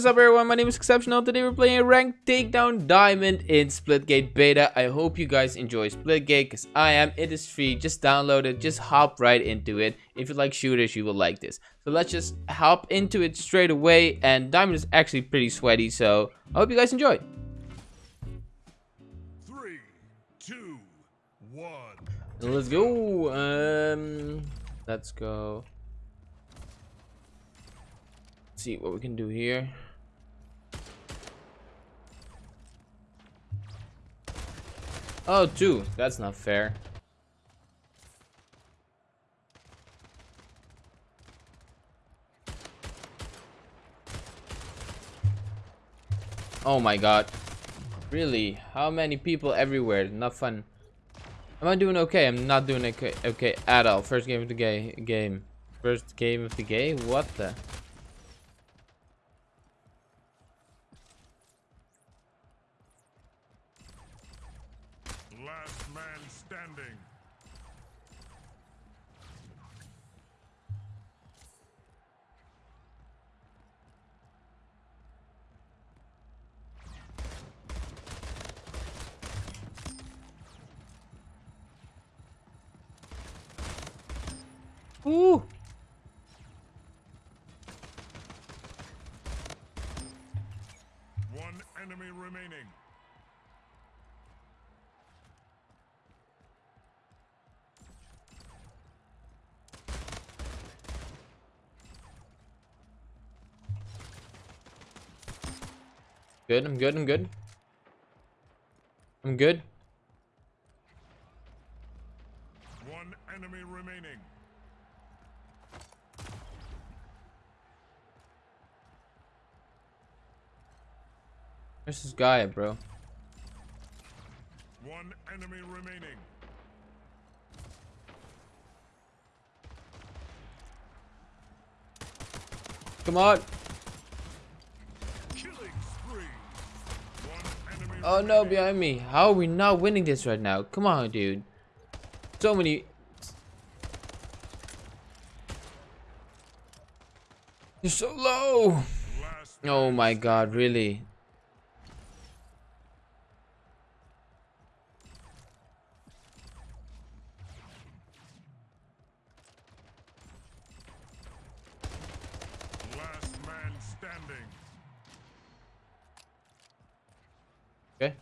is up everyone, my name is Exceptional. Today we're playing a ranked takedown diamond in Splitgate beta. I hope you guys enjoy Splitgate because I am. It is free, just download it, just hop right into it. If you like shooters, you will like this. So let's just hop into it straight away and diamond is actually pretty sweaty so I hope you guys enjoy. Three, two, one. Let's go. Um, let's go. see what we can do here. Oh, two. That's not fair. Oh my god. Really? How many people everywhere? Not fun. Am I doing okay? I'm not doing okay, okay at all. First game of the ga game. First game of the game? What the? Ooh. One enemy remaining. Good, I'm good, I'm good. I'm good. One enemy remaining. Where's this guy, bro? One enemy remaining. Come on. Killing spree. One enemy Oh no, behind me. How are we not winning this right now? Come on, dude. So many. You're so low. Oh my god, really? Last man standing. Okay.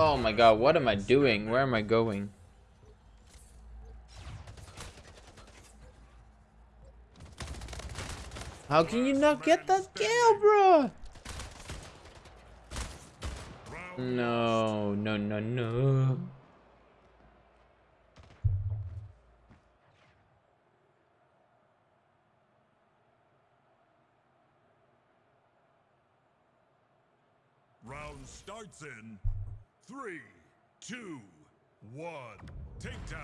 Oh my god, what am I doing? Where am I going? How can you not get that kill, bro? No, no, no, no. Round starts in three, two, one.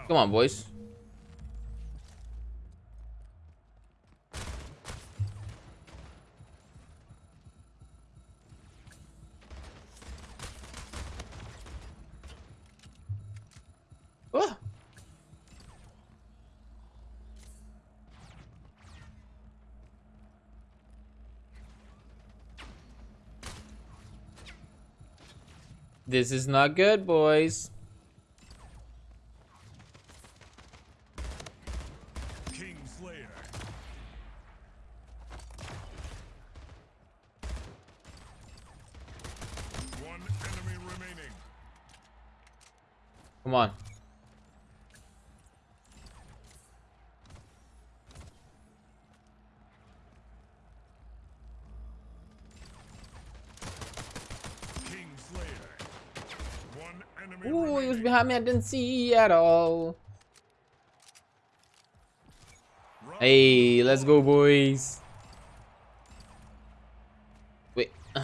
Come on, boys. This is not good, boys. King Slayer. One enemy remaining. Come on. King Slayer. One enemy Ooh, he was remaining. Behind me. I didn't see at all. Hey, let's go, boys. Wait.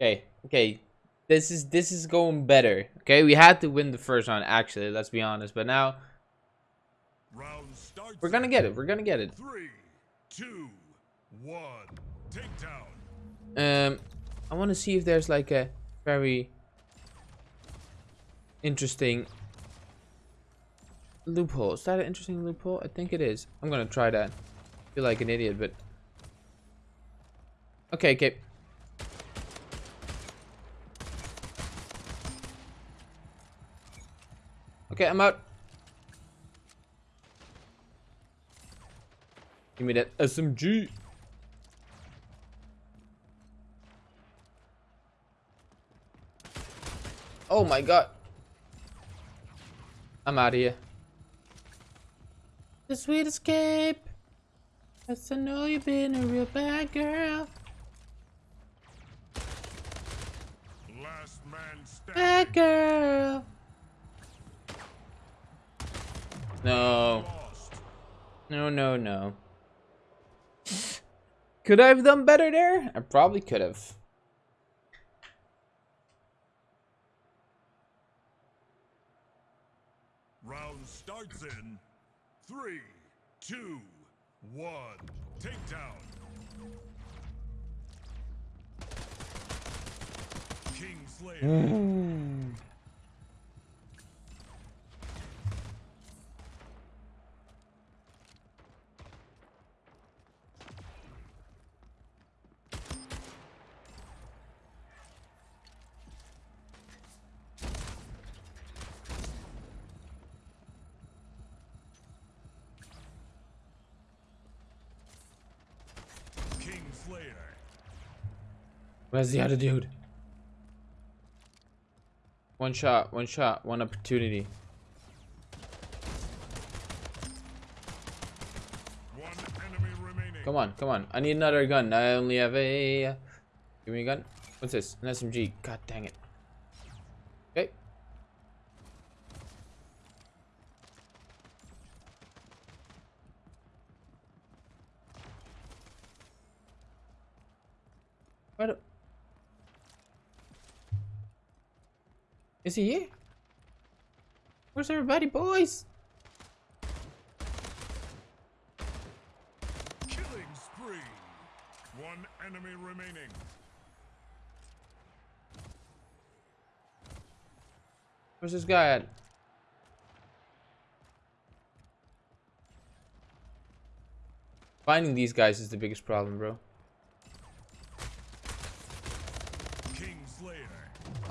Okay, okay. This is this is going better. Okay, we had to win the first round. Actually, let's be honest. But now Round starts. we're gonna get it. We're gonna get it. Three, two, one. Takedown. Um, I want to see if there's like a very interesting loophole. Is that an interesting loophole? I think it is. I'm gonna try that. feel like an idiot, but okay, okay. Okay, I'm out. Give me that SMG. Oh my god. I'm out of here. The sweet escape. Yes, I know you've been a real bad girl. Last man standing. Bad girl. No. No, no, no. Could I have done better there? I probably could have. Round starts in three, two, one. Takedown. King Where's the other dude? One shot, one shot, one opportunity. One enemy remaining. Come on, come on. I need another gun. I only have a... Give me a gun. What's this? An SMG. God dang it. Okay. Where Is he here? Where's everybody, boys? Killing spree. One enemy remaining. Where's this guy at? Finding these guys is the biggest problem, bro.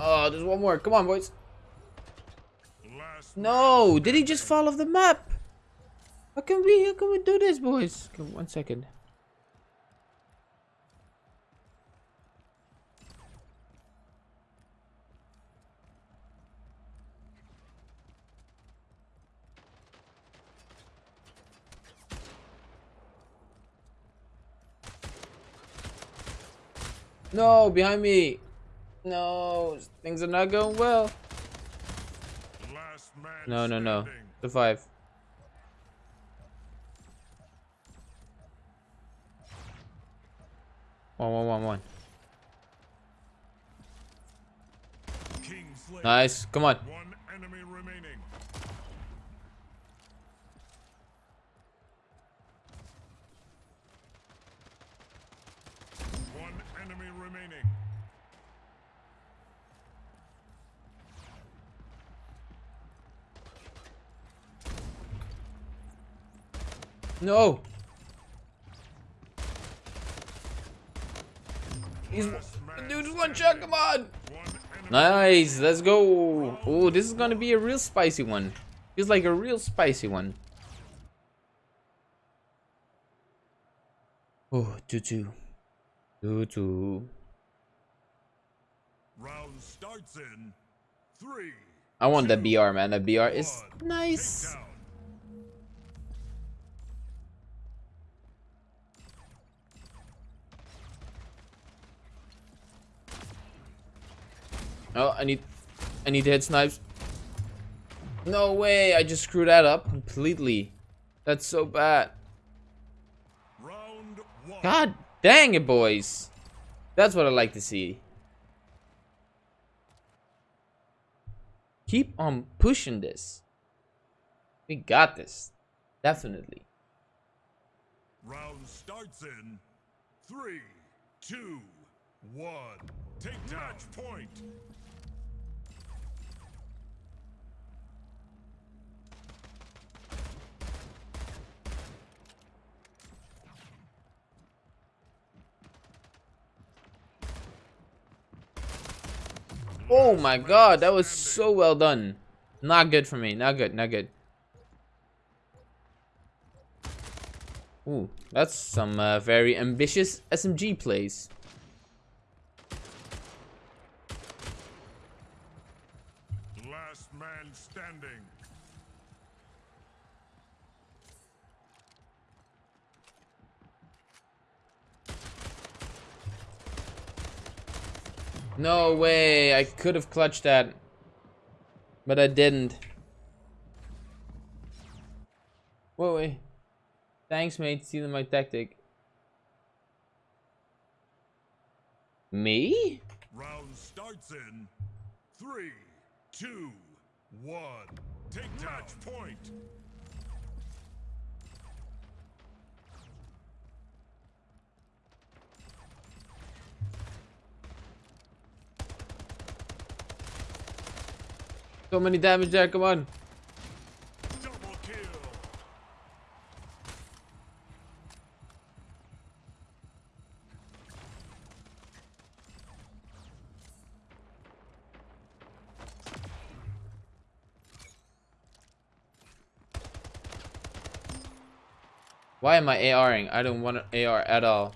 Oh, there's one more. Come on, boys. No, did he just fall off the map? How can we, how can we do this, boys? Okay, one second. No, behind me. No, things are not going well. Last man No, no, no. The Survive. One, one, one, one. Nice. Come on. One enemy remaining. One enemy remaining. No. He's dude's one shot. Come on. Nice. Let's go. Oh, this is gonna be a real spicy one. Feels like a real spicy one. Oh, two two. Two two. round starts in three. I want that BR, man. That BR is nice. Oh, I need, I need to hit snipes. No way! I just screwed that up completely. That's so bad. Round one. God dang it, boys. That's what I like to see. Keep on pushing this. We got this. Definitely. Round starts in three, two, one. Take dodge point! Oh my god, that was so well done. Not good for me. Not good. Not good. Ooh, that's some uh, very ambitious SMG plays. No way, I could have clutched that. But I didn't. Whoa, wait. Thanks, mate. Stealing my tactic. Me? Round starts in three, two, one. Take point. So many damage there, come on. Why am I ARing? I don't want to AR at all.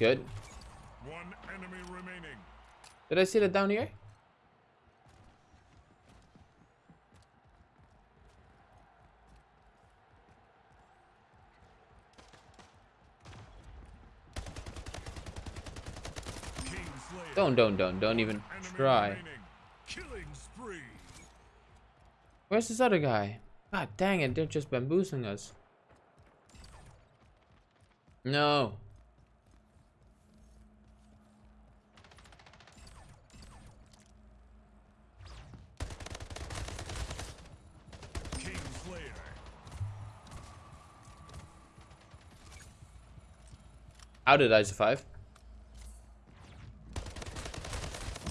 Good. One enemy remaining. Did I see that down here? Don't, don't, don't, don't even try. remaining. Killing spree. Where's this other guy? God dang it, they're just bamboozling us. No. Kingslayer. How did I survive?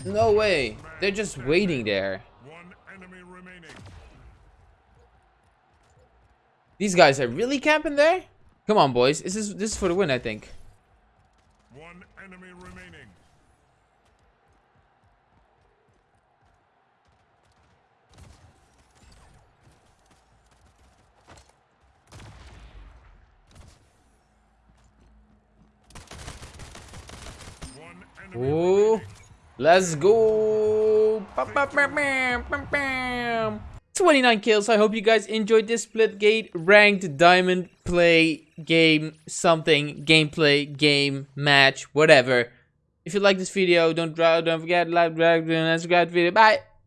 No way. They're just waiting there. One enemy remaining. These guys are really camping there? Come on, boys. This is this is for the win, I think. One enemy remaining. One enemy Ooh. Let's go. Bam, bam, bam, bam, bam, bam. 29 kills. I hope you guys enjoyed this Splitgate ranked diamond play game something gameplay game match whatever. If you like this video, don't don't forget to like, subscribe, to the video. Bye.